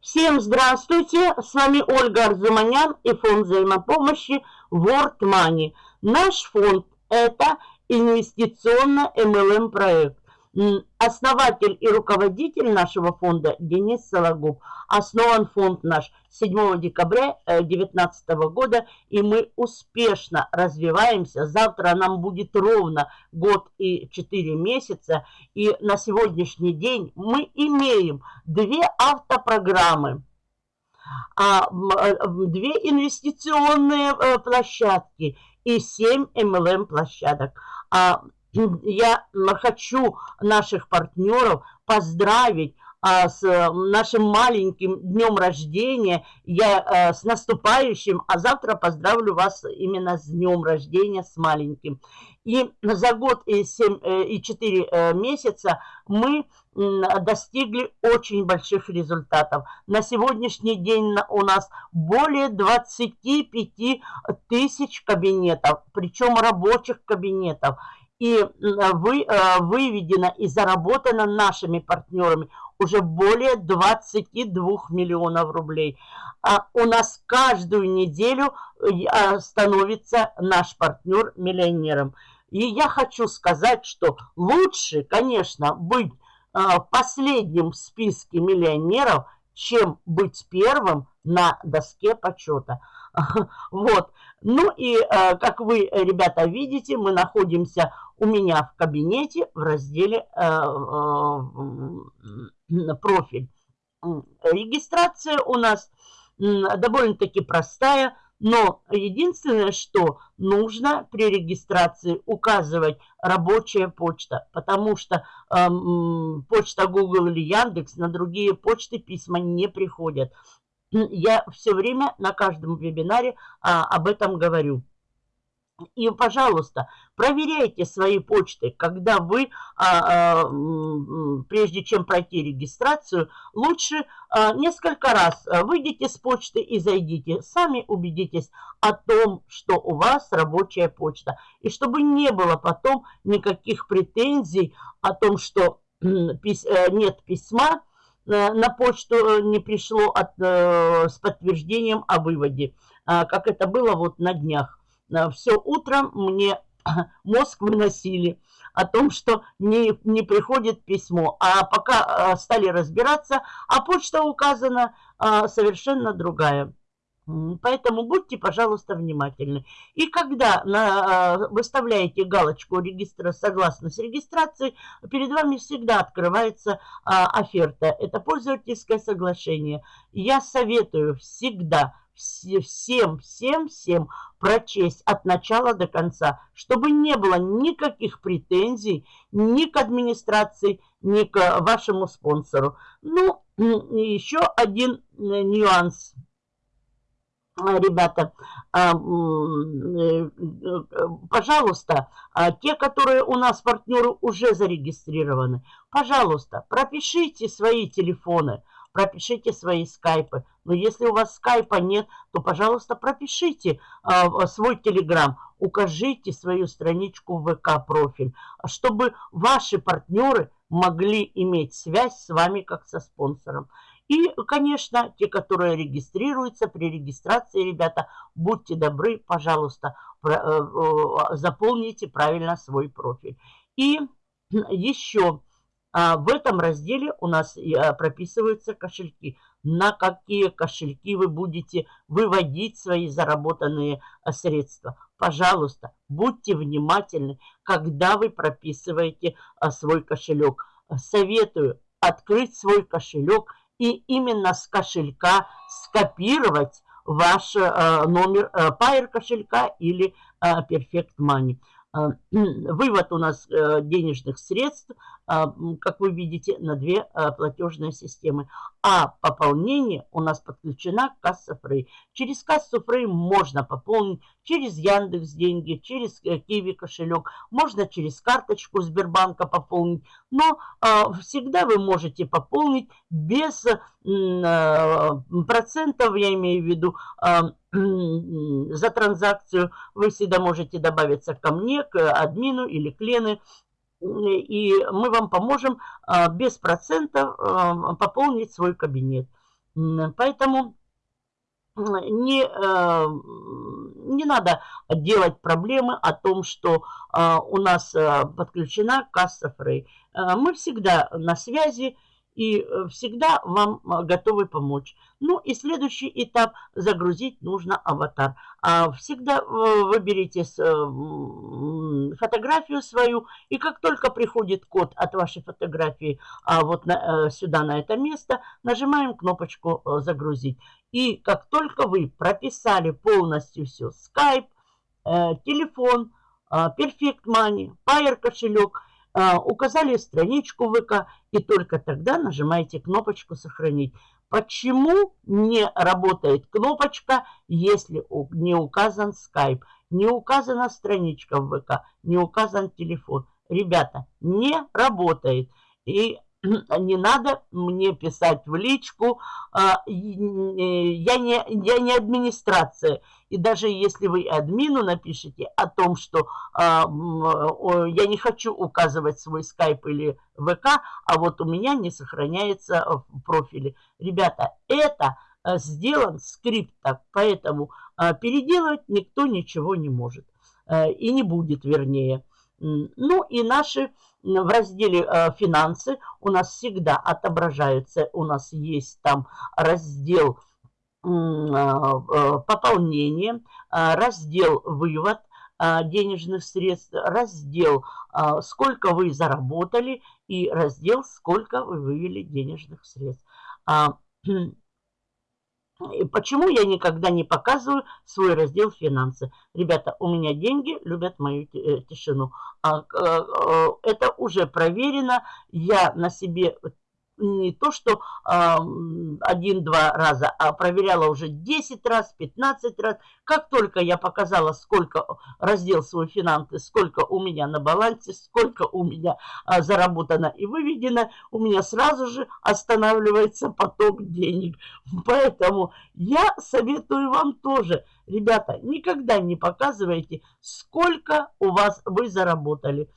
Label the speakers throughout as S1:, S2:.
S1: Всем здравствуйте! С вами Ольга Арзуманян и фонд взаимопомощи World Money. Наш фонд – это инвестиционно-МЛМ проект. Основатель и руководитель нашего фонда Денис Сологуб. Основан фонд наш 7 декабря 2019 э, года, и мы успешно развиваемся. Завтра нам будет ровно год и 4 месяца, и на сегодняшний день мы имеем две автопрограммы, а, э, две инвестиционные э, площадки и 7 MLM площадок. А я хочу наших партнеров поздравить а, с нашим маленьким днем рождения, я а, с наступающим, а завтра поздравлю вас именно с днем рождения, с маленьким. И за год и, 7, э, и 4 э, месяца мы достигли очень больших результатов. На сегодняшний день у нас более 25 тысяч кабинетов, причем рабочих кабинетов и вы, э, выведено и заработано нашими партнерами уже более 22 миллионов рублей. А у нас каждую неделю э, становится наш партнер миллионером. И я хочу сказать, что лучше, конечно, быть э, в списке миллионеров, чем быть первым на доске почета. Вот. Ну и, э, как вы, ребята, видите, мы находимся у меня в кабинете в разделе э, «Профиль». Регистрация у нас довольно-таки простая, но единственное, что нужно при регистрации указывать рабочая почта, потому что э, почта Google или Яндекс на другие почты письма не приходят я все время на каждом вебинаре а, об этом говорю. И, пожалуйста, проверяйте свои почты, когда вы, а, а, прежде чем пройти регистрацию, лучше а, несколько раз выйдите с почты и зайдите. Сами убедитесь о том, что у вас рабочая почта. И чтобы не было потом никаких претензий о том, что э, нет письма, Э, на почту э, не пришло от, с подтверждением о выводе, а, как это было вот на днях. Все утром мне мозг выносили о том, что не, не приходит письмо. А пока стали разбираться, а почта указана совершенно другая. Поэтому будьте, пожалуйста, внимательны. И когда на, выставляете галочку регистра согласно с регистрацией, перед вами всегда открывается а, оферта. Это пользовательское соглашение. Я советую всегда всем, всем, всем прочесть от начала до конца, чтобы не было никаких претензий ни к администрации, ни к вашему спонсору. Ну, еще один э, нюанс – а, ребята, а, э, пожалуйста, а, те, которые у нас партнеры уже зарегистрированы, пожалуйста, пропишите свои телефоны, пропишите свои скайпы. Но если у вас скайпа нет, то, пожалуйста, пропишите свой телеграм, укажите свою страничку в ВК-профиль, чтобы ваши партнеры могли иметь связь с вами как со спонсором. И, конечно, те, которые регистрируются, при регистрации, ребята, будьте добры, пожалуйста, э, э, заполните правильно свой профиль. И еще в этом разделе у нас э, прописываются кошельки. На какие кошельки вы будете выводить свои заработанные средства. Пожалуйста, будьте внимательны, когда вы прописываете свой кошелек. Советую открыть свой кошелек и именно с кошелька скопировать ваш номер Pair кошелька или Perfect Money. А, вывод у нас э, денежных средств, а, как вы видите, на две платежные системы. А пополнение у нас подключена касса Фрей. Через кассу Фрей можно пополнить через Яндекс деньги, через э, Киви кошелек, можно через карточку Сбербанка пополнить. Но всегда вы можете пополнить без процентов, я имею в виду, за транзакцию вы всегда можете добавиться ко мне, к админу или к Лене, и мы вам поможем а, без процентов а, пополнить свой кабинет. Поэтому не, а, не надо делать проблемы о том, что у нас подключена касса Фрей. Мы всегда на связи, и э, всегда вам э, готовы помочь. Ну и следующий этап – загрузить нужно аватар. А всегда э, выберите фотографию свою, и как только приходит код от вашей фотографии а вот сюда, на это место, нажимаем кнопочку «Загрузить». И как только вы прописали полностью все, Skype, телефон, Perfect Money, Pair кошелек – указали страничку ВК, и только тогда нажимаете кнопочку «Сохранить». Почему не работает кнопочка, если не указан Skype, не указана страничка в ВК, не указан телефон? Ребята, не работает. И не надо мне писать в личку, а, я не, я не администрация. И даже если вы админу напишите о том, что а, я не хочу указывать свой скайп или ВК, а вот у меня не сохраняется в профиле. Ребята, это а, сделан скрипт так, поэтому переделывать никто ничего не может. И не будет, вернее. Ну и наши в разделе э, «Финансы» у нас всегда отображаются, у нас есть там раздел э, э, «Пополнение», раздел «Вывод», денежных средств, раздел «Сколько вы заработали» и раздел «Сколько вы вывели денежных средств». И почему я никогда не показываю свой раздел «Финансы»? Ребята, у меня деньги любят мою э, тишину. А, э, э, это уже проверено. Я на себе не то, что один-два раза, а проверяла уже 10 раз, 15 раз. Как только я показала, сколько раздел свой финансы, сколько у меня на балансе, сколько у меня а, заработано и выведено, у меня сразу же останавливается поток денег. Поэтому я советую вам тоже, ребята, никогда не показывайте, сколько у вас вы заработали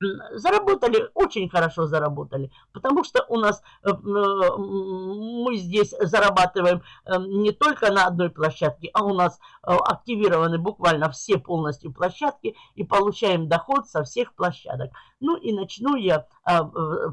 S1: заработали, очень хорошо заработали, потому что у нас э, мы здесь зарабатываем э, не только на одной площадке, а у нас э, активированы буквально все полностью площадки и получаем доход со всех площадок. Ну и начну я,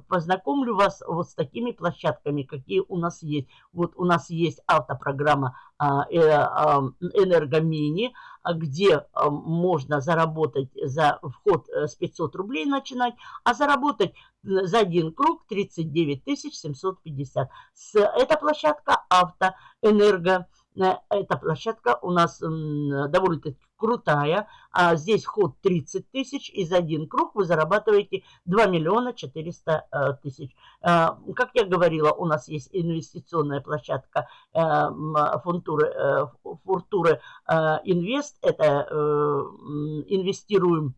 S1: познакомлю вас вот с такими площадками, какие у нас есть. Вот у нас есть автопрограмма Энергомини, где можно заработать за вход с 500 рублей начинать, а заработать за один круг 39 750. Эта площадка Автоэнерго. Э, эта площадка у нас довольно-таки крутая. А здесь ход 30 тысяч, и за один круг вы зарабатываете 2 миллиона 400 э, тысяч. Э, как я говорила, у нас есть инвестиционная площадка Фуртуры, Фуртуры Инвест. Это инвестируем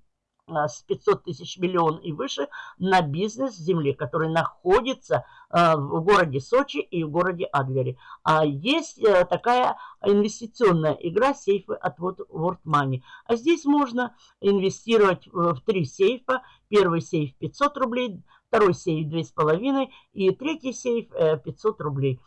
S1: с 500 тысяч миллион и выше на бизнес земли, который находится а, в городе Сочи и в городе Адлере. А есть э, такая инвестиционная игра сейфы от World Money. А здесь можно инвестировать в три сейфа. Первый сейф 500 рублей, второй сейф 2,5 и третий сейф 500 э, рублей.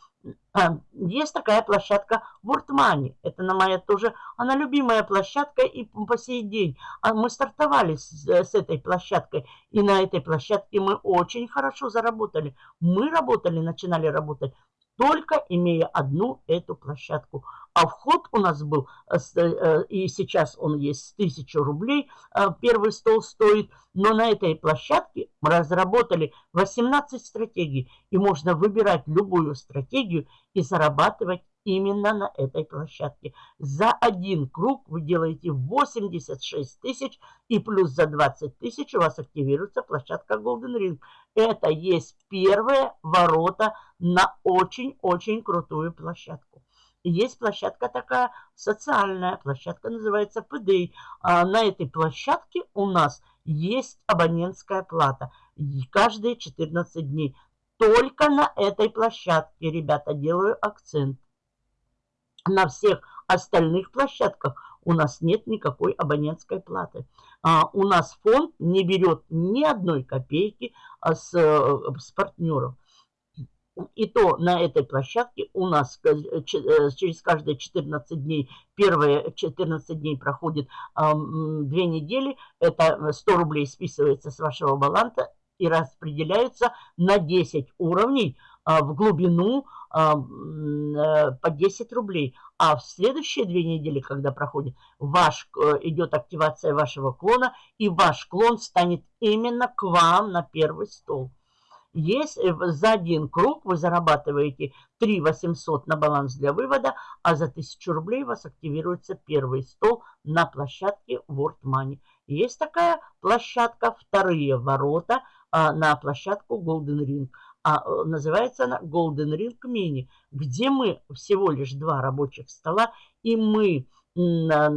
S1: Есть такая площадка Money. Это на моя тоже, она любимая площадка и по сей день. А мы стартовали с, с этой площадкой. И на этой площадке мы очень хорошо заработали. Мы работали, начинали работать только имея одну эту площадку. А вход у нас был, э, э, и сейчас он есть с 1000 рублей, э, первый стол стоит, но на этой площадке мы разработали 18 стратегий, и можно выбирать любую стратегию и зарабатывать именно на этой площадке. За один круг вы делаете 86 тысяч и плюс за 20 тысяч у вас активируется площадка Golden Ring. Это есть первые ворота на очень-очень крутую площадку. Есть площадка такая социальная, площадка называется PDA. А на этой площадке у нас есть абонентская плата каждые 14 дней. Только на этой площадке, ребята, делаю акцент. На всех остальных площадках у нас нет никакой абонентской платы. А, у нас фонд не берет ни одной копейки а, с, с партнеров. И то на этой площадке у нас э, э, через каждые 14 дней, первые 14 дней проходит э, 2 недели, это 100 рублей списывается с вашего баланса и распределяются на 10 уровней э, в глубину э, э, по 10 рублей. А в следующие две недели, когда проходит, ваш, э, идет активация вашего клона, и ваш клон станет именно к вам на первый стол. Если за один круг вы зарабатываете 3 800 на баланс для вывода, а за 1000 рублей у вас активируется первый стол на площадке World Money. Есть такая площадка «Вторые ворота» а, на площадку Golden Ring. А, э, называется она Golden Ring Mini, где мы всего лишь два рабочих стола, и мы э,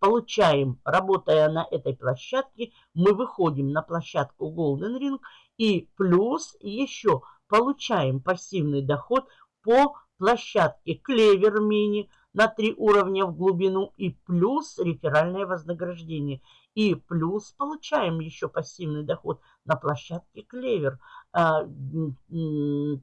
S1: получаем, работая на этой площадке, мы выходим на площадку Golden Ring и плюс еще получаем пассивный доход по площадке Клевер Мини на три уровня в глубину и плюс реферальное вознаграждение. И плюс получаем еще пассивный доход на площадке Клевер. А,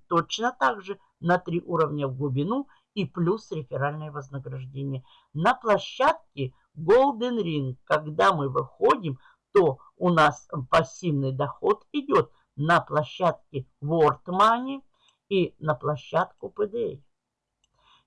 S1: точно так же на три уровня в глубину и плюс реферальное вознаграждение. На площадке Golden Ring, когда мы выходим, то у нас пассивный доход идет на площадке World Money и на площадку PDA.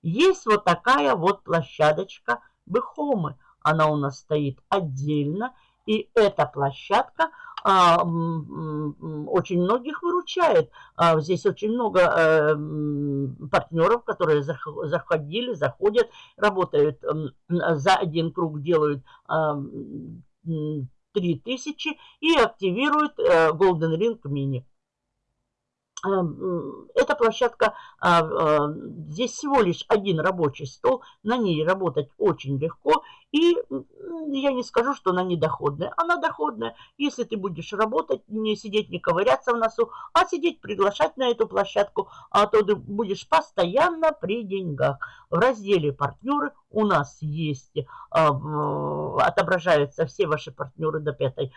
S1: Есть вот такая вот площадочка Бехомы. Она у нас стоит отдельно. И эта площадка а, очень многих выручает. А, здесь очень много а, партнеров, которые заходили, заходят, работают за один круг, делают а, 3000 и активирует э, Golden Ring Mini. Эм, эта площадка, а, а, здесь всего лишь один рабочий стол, на ней работать очень легко. И я не скажу, что она недоходная. Она доходная, если ты будешь работать, не сидеть, не ковыряться в носу, а сидеть, приглашать на эту площадку, а то ты будешь постоянно при деньгах. В разделе «Партнеры» у нас есть, а, отображаются все ваши партнеры до пятой,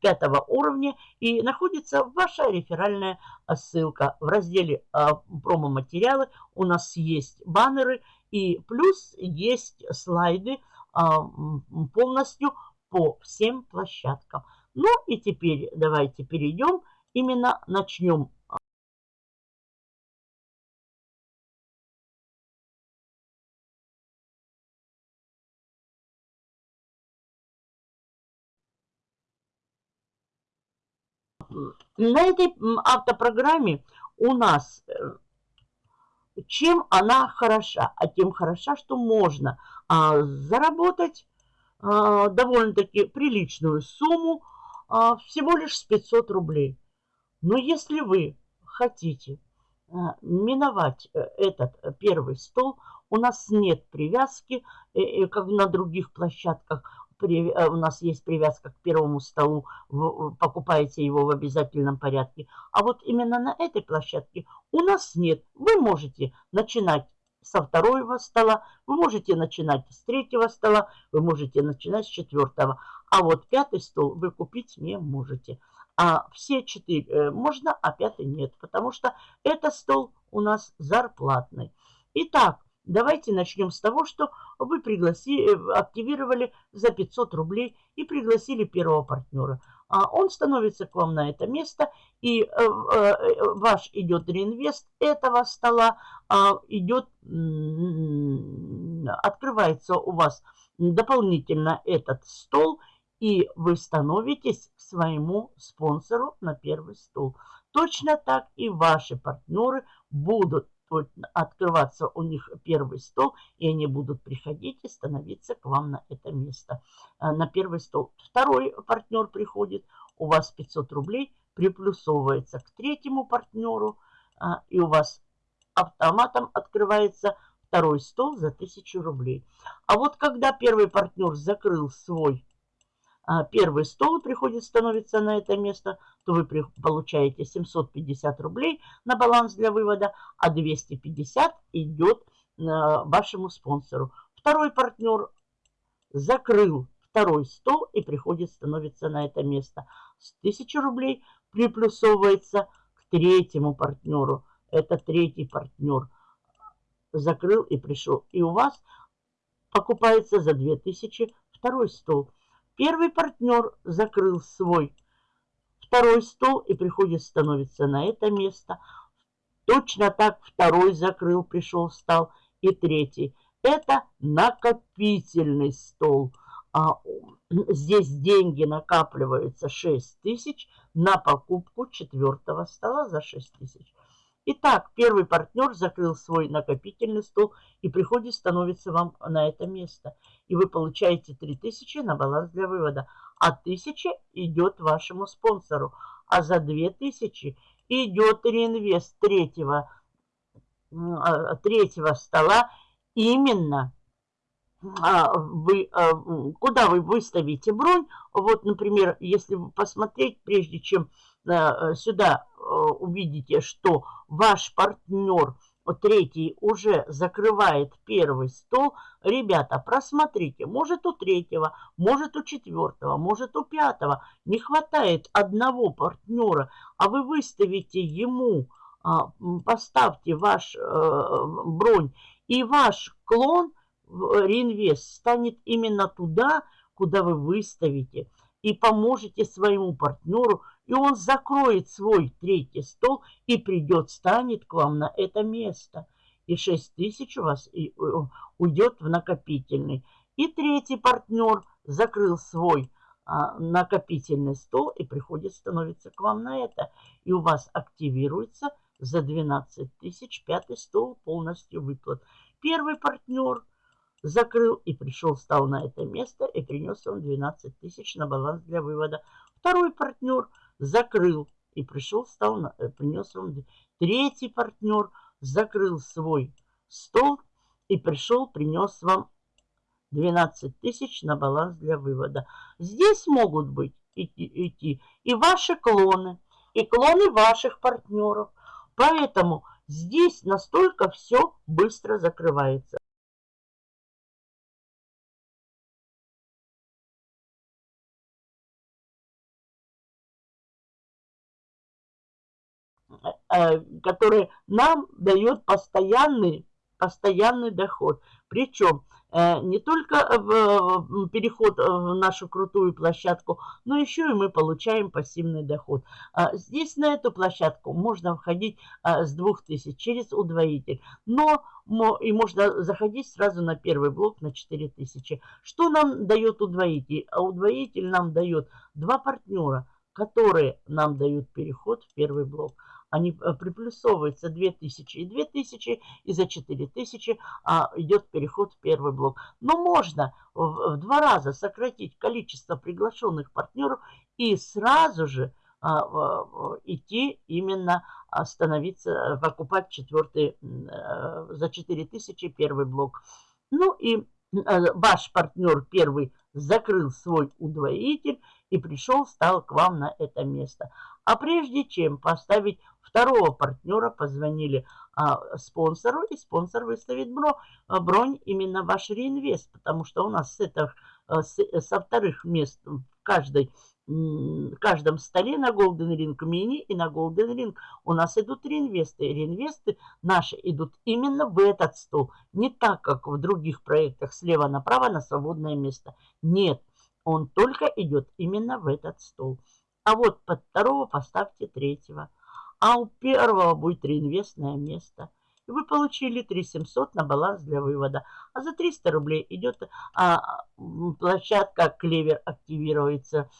S1: пятого уровня и находится ваша реферальная ссылка. В разделе «Промо-материалы» у нас есть баннеры и плюс есть слайды, а, полностью по всем площадкам. Ну и теперь давайте перейдем, именно начнем На этой автопрограмме у нас э, чем она хороша? А тем хороша, что можно а, заработать а, довольно-таки приличную сумму а, всего лишь с 500 рублей. Но если вы хотите а, миновать э, этот первый стол, у нас нет привязки, э, э, как на других площадках. Э, у нас есть привязка к первому столу, покупаете его в обязательном порядке. А вот именно на этой площадке у нас нет. Вы можете начинать со второго стола, вы можете начинать с третьего стола, вы можете начинать с четвертого. А вот пятый стол вы купить не можете. А все четыре э, можно, а пятый нет, потому что это стол у нас зарплатный. Итак, Давайте начнем с того, что вы пригласили, э, активировали за 500 рублей и пригласили первого партнера. А он становится к вам на это место, и э, э, ваш идет реинвест этого стола, а идет, открывается у вас дополнительно этот стол, и вы становитесь своему спонсору на первый стол. Точно так и ваши партнеры будут открываться у них первый стол, и они будут приходить и становиться к вам на это место, э, на первый стол. Второй партнер приходит, у вас 500 рублей приплюсовывается к третьему партнеру, а, и у вас автоматом открывается второй стол за 1000 рублей. А вот когда первый партнер закрыл свой первый стол приходит, становится на это место, то вы получаете 750 рублей на баланс для вывода, а 250 идет а, вашему спонсору. Второй партнер закрыл второй стол и приходит, становится на это место. С 1000 рублей приплюсовывается к третьему партнеру. Это третий партнер закрыл и пришел. И у вас покупается за 2000 второй стол. Первый партнер закрыл свой второй стол и приходит, становится на это место. Точно так второй закрыл, пришел, встал. И третий. Это накопительный стол. А, здесь деньги накапливаются 6 тысяч на покупку четвертого стола за 6 тысяч. Итак, первый партнер закрыл свой накопительный стол и приходит, становится вам на это место. И вы получаете 3000 на баланс для вывода. А 1000 идет вашему спонсору. А за 2000 идет реинвест третьего, а, третьего стола именно а, вы, а, куда вы выставите бронь. Вот, например, если посмотреть, прежде чем сюда увидите, что ваш партнер третий уже закрывает первый стол, ребята, просмотрите, может у третьего, может у четвертого, может у пятого. Не хватает одного партнера, а вы выставите ему, а, поставьте ваш э, бронь, и ваш клон реинвест станет именно туда, куда вы выставите, и поможете своему партнеру и он закроет свой третий стол и придет, станет к вам на это место. И 6 тысяч у вас э, уйдет в накопительный. И третий партнер закрыл свой а, накопительный стол и приходит, становится к вам на это. И у вас активируется за 12 тысяч пятый стол полностью выплат. Первый партнер закрыл и пришел, стал на это место и принес вам 12 тысяч на баланс для вывода. Второй партнер – закрыл и пришел, стал, э, принес вам. Третий партнер закрыл свой стол и пришел, принес вам 12 тысяч на баланс для вывода. Здесь могут быть идти, идти и ваши клоны, и клоны ваших партнеров. Поэтому здесь настолько все быстро закрывается. Который нам дает постоянный, постоянный доход. Причем э, не только в переход в нашу крутую площадку, но еще и мы получаем пассивный доход. А здесь на эту площадку можно входить с 2000 через удвоитель, но и можно заходить сразу на первый блок на 4000. Что нам дает удвоитель? А удвоитель нам дает два партнера, которые нам дают переход в первый блок они э, приплюсовываются 2000 и 2000, и за 4000 а, идет переход в первый блок. Но можно в, в два раза сократить количество приглашенных партнеров и сразу же а, идти именно а, становиться, э, покупать четвертый а, за 4000 первый блок. Ну и ваш партнер первый закрыл свой удвоитель и пришел, стал к вам на это место. А прежде чем поставить второго партнера, позвонили а, спонсору, и спонсор выставит бро, а, бронь именно ваш реинвест, потому что у нас с, этого, а, с, со вторых мест в каждой в каждом столе на Golden Ring Mini и на Golden Ring у нас идут реинвесты. Реинвесты наши идут именно в этот стол. Не так, как в других проектах слева направо на свободное место. Нет, он только идет именно в этот стол. А вот под второго поставьте третьего. А у первого будет реинвестное место. И вы получили 3700 на баланс для вывода. А за 300 рублей идет а, площадка Клевер активируется.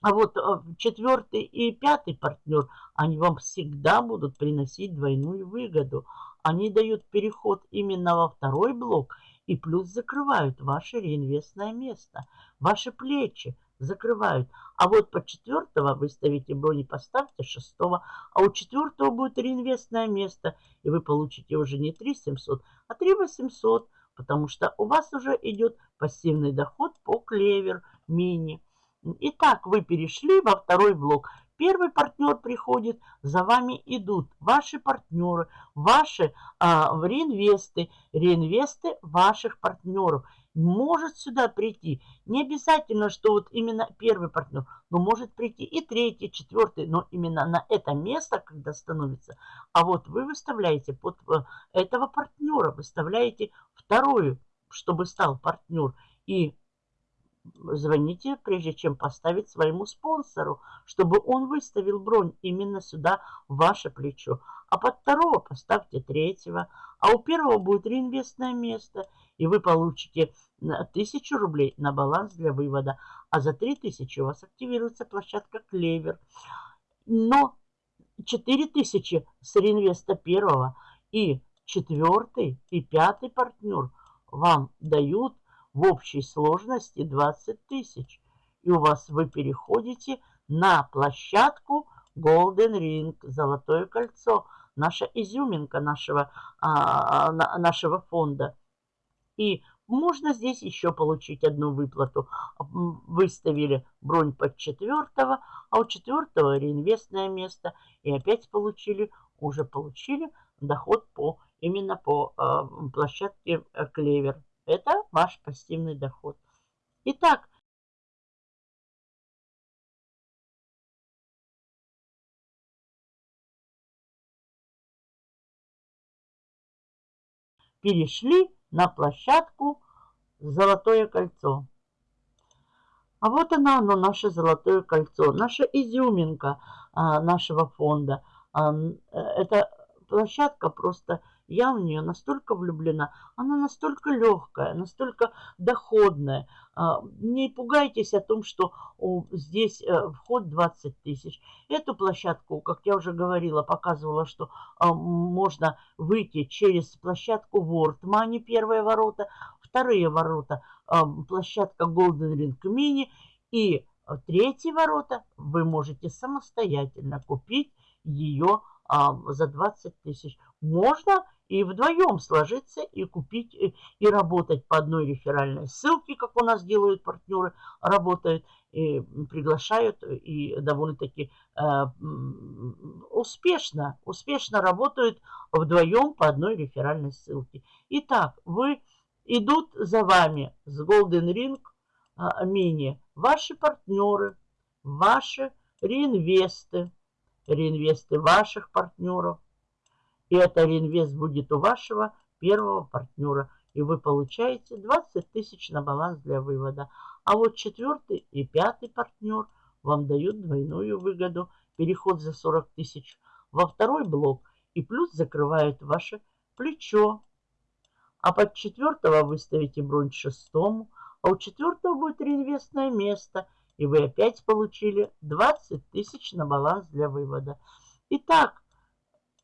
S1: А вот э, четвертый и пятый партнер, они вам всегда будут приносить двойную выгоду. Они дают переход именно во второй блок и плюс закрывают ваше реинвестное место, ваши плечи закрывают. А вот по четвертого вы ставите бронь и поставьте шестого, а у четвертого будет реинвестное место, и вы получите уже не 3 700, а 3 800, потому что у вас уже идет пассивный доход по клевер мини. Итак, вы перешли во второй блок. Первый партнер приходит, за вами идут ваши партнеры, ваши а, реинвесты, реинвесты ваших партнеров. Может сюда прийти. Не обязательно, что вот именно первый партнер, но может прийти и третий, четвертый, но именно на это место, когда становится. А вот вы выставляете под э, этого партнера, выставляете вторую, чтобы стал партнер. И звоните, прежде чем поставить своему спонсору, чтобы он выставил бронь именно сюда, в ваше плечо. А под второго поставьте третьего. А у первого будет реинвестное место, и вы получите тысячу рублей на баланс для вывода. А за 3000 у вас активируется площадка Клевер. Но 4000 с реинвеста первого и четвертый и пятый партнер вам дают в общей сложности 20 тысяч. И у вас вы переходите на площадку Golden Ring, Золотое кольцо, наша изюминка нашего, а, нашего фонда. И можно здесь еще получить одну выплату. Выставили бронь под четвертого, а у четвертого реинвестное место. И опять получили, уже получили доход по именно по э, площадке Клевер. Это ваш пассивный доход. Итак, перешли на площадку «Золотое кольцо». А вот оно, оно наше золотое кольцо, наша изюминка а, нашего фонда. А, э, это площадка просто я в нее настолько влюблена, она настолько легкая, настолько доходная. А, не пугайтесь о том, что здесь э, вход 20 тысяч. Эту площадку, как я уже говорила, показывала, что а, можно выйти через площадку World Money, первые ворота, вторые ворота, а, площадка Golden Ring Mini и третьи ворота вы можете самостоятельно купить ее за 20 тысяч. Можно и вдвоем сложиться и купить, и, и работать по одной реферальной ссылке, как у нас делают партнеры, работают, и приглашают и довольно-таки э, успешно, успешно работают вдвоем по одной реферальной ссылке. Итак, вы идут за вами с Golden Ring э, Mini ваши партнеры, ваши реинвесты, реинвесты ваших партнеров, и это реинвест будет у вашего первого партнера. И вы получаете 20 тысяч на баланс для вывода. А вот четвертый и пятый партнер вам дают двойную выгоду. Переход за 40 тысяч во второй блок. И плюс закрывают ваше плечо. А под четвертого вы ставите бронь шестому. А у четвертого будет реинвестное место. И вы опять получили 20 тысяч на баланс для вывода. Итак,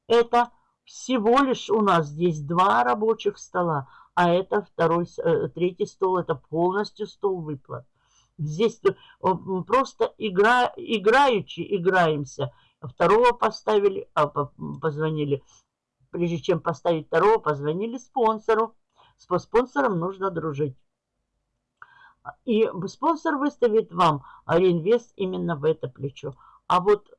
S1: это всего лишь у нас здесь два рабочих стола, а это второй, э, третий стол, это полностью стол выплат. Здесь просто игра, играючи играемся. Второго поставили, а позвонили, прежде чем поставить второго, позвонили спонсору. С спонсором нужно дружить. И спонсор выставит вам реинвест именно в это плечо. А вот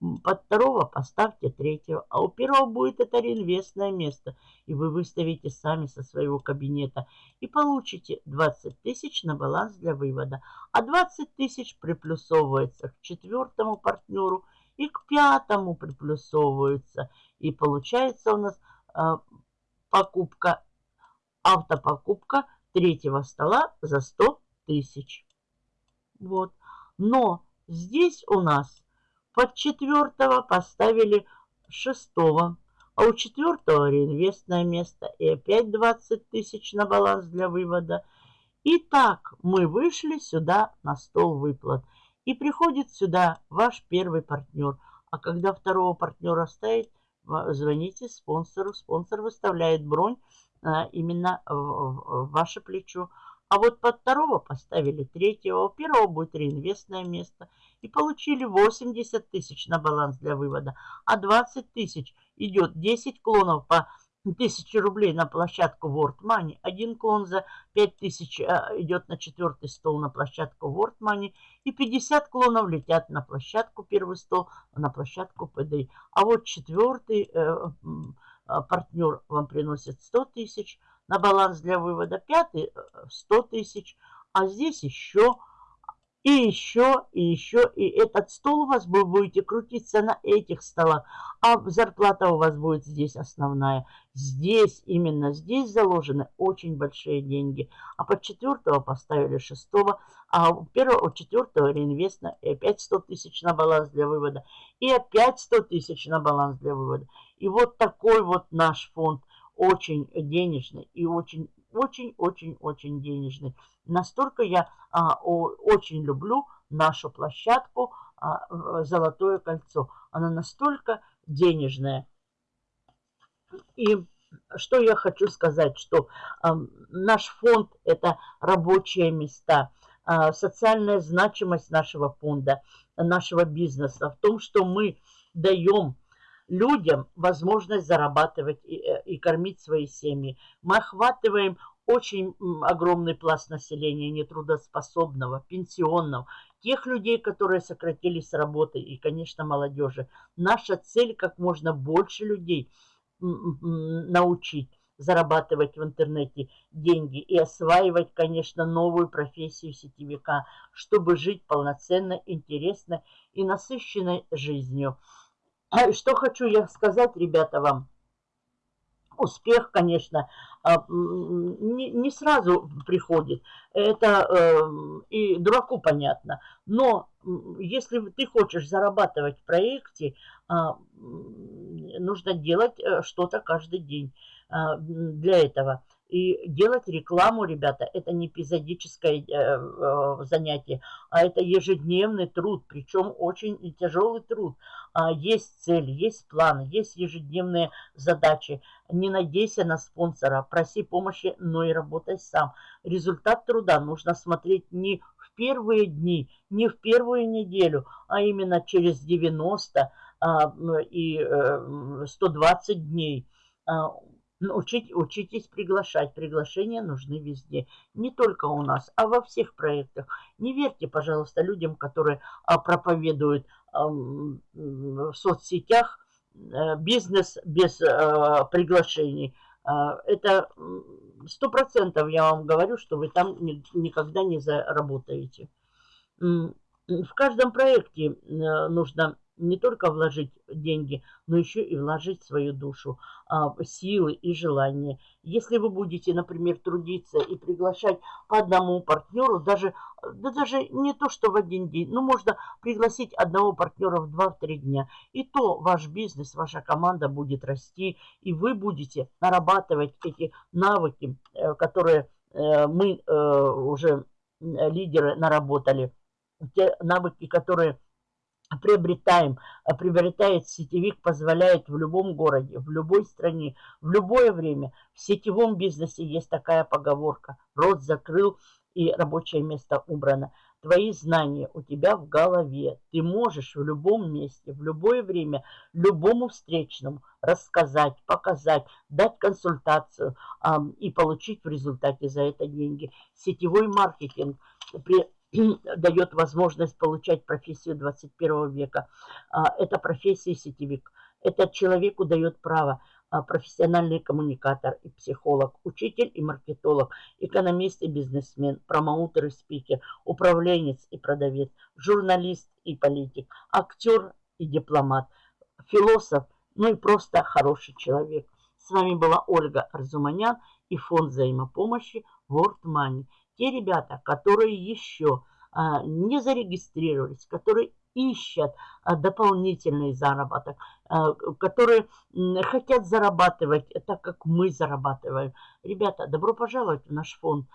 S1: под второго поставьте третьего, а у первого будет это реинвестное место, и вы выставите сами со своего кабинета и получите 20 тысяч на баланс для вывода. А 20 тысяч приплюсовывается к четвертому партнеру и к пятому приплюсовывается. И получается у нас э, покупка, автопокупка третьего стола за 100 тысяч. Вот. Но здесь у нас под четвертого поставили шестого, а у четвертого реинвестное место и опять 20 тысяч на баланс для вывода. И так мы вышли сюда на стол выплат. И приходит сюда ваш первый партнер. А когда второго партнера ставить, звоните спонсору. Спонсор выставляет бронь а, именно в ваше плечо. А вот под второго поставили третьего, у первого будет реинвестное место. И получили 80 тысяч на баланс для вывода. А 20 тысяч идет 10 клонов по 1000 рублей на площадку World Money. Один клон за 5000 а, идет на четвертый стол на площадку World Money. И 50 клонов летят на площадку первый стол, на площадку PDI. А вот четвертый э, а, партнер вам приносит 100 тысяч на баланс для вывода. Пятый 100 э, тысяч. А здесь еще и еще, и еще, и этот стол у вас вы будете крутиться на этих столах, а зарплата у вас будет здесь основная. Здесь, именно здесь заложены очень большие деньги. А под четвертого поставили шестого, а у первого, у четвертого реинвестно, и опять 100 тысяч на баланс для вывода, и опять 100 тысяч на баланс для вывода. И вот такой вот наш фонд очень денежный и очень очень-очень-очень денежный. Настолько я а, о, очень люблю нашу площадку а, «Золотое кольцо». Она настолько денежная. И что я хочу сказать, что а, наш фонд – это рабочие места, а, социальная значимость нашего фонда, нашего бизнеса в том, что мы даем людям возможность зарабатывать и, э, и кормить свои семьи. Мы охватываем очень огромный пласт населения нетрудоспособного, пенсионного, тех людей, которые сократились с работы и, конечно, молодежи. Наша цель как можно больше людей научить зарабатывать в интернете деньги и осваивать, конечно, новую профессию сетевика, чтобы жить полноценной, интересной и насыщенной жизнью. А что хочу я сказать, ребята, вам. Успех, конечно, а, не, не сразу приходит. Это э, и дураку понятно. Но если ты хочешь зарабатывать в проекте, а, нужно делать э, что-то каждый день для этого. И делать рекламу, ребята, это не эпизодическое э, э, занятие, а это ежедневный труд, причем очень тяжелый труд. А, есть цель, есть план, есть ежедневные задачи. Не надейся на спонсора, проси помощи, но и работай сам. Результат труда нужно смотреть не в первые дни, не в первую неделю, а именно через 90 а, и 120 э, дней а, Учить, учитесь приглашать. Приглашения нужны везде. Не только у нас, а во всех проектах. Не верьте, пожалуйста, людям, которые а, проповедуют в соцсетях а, бизнес без а, приглашений. А, это сто процентов я вам говорю, что вы там ни, никогда не заработаете. В каждом проекте нужно не только вложить деньги, но еще и вложить свою душу, а, силы и желания. Если вы будете, например, трудиться и приглашать по одному партнеру, даже, да даже не то, что в один день, но можно пригласить одного партнера в 2-3 дня. И то ваш бизнес, ваша команда будет расти, и вы будете нарабатывать эти навыки, э, которые э, мы э, уже лидеры наработали. Те навыки, которые приобретаем, а приобретает сетевик, позволяет в любом городе, в любой стране, в любое время. В сетевом бизнесе есть такая поговорка. Рот закрыл и рабочее место убрано. Твои знания у тебя в голове. Ты можешь в любом месте, в любое время, любому встречному рассказать, показать, дать консультацию а, и получить в результате за это деньги. Сетевой маркетинг при дает возможность получать профессию 21 века. А, это профессия сетевик. Это человеку дает право а, профессиональный коммуникатор и психолог, учитель и маркетолог, экономист и бизнесмен, промоутер и спикер, управленец и продавец, журналист и политик, актер и дипломат, философ, ну и просто хороший человек. С вами была Ольга Арзуманян и фонд взаимопомощи World Money те ребята, которые еще а, не зарегистрировались, которые ищут а, дополнительный заработок, а, которые хотят зарабатывать так, как мы зарабатываем. Ребята, добро пожаловать в наш фонд.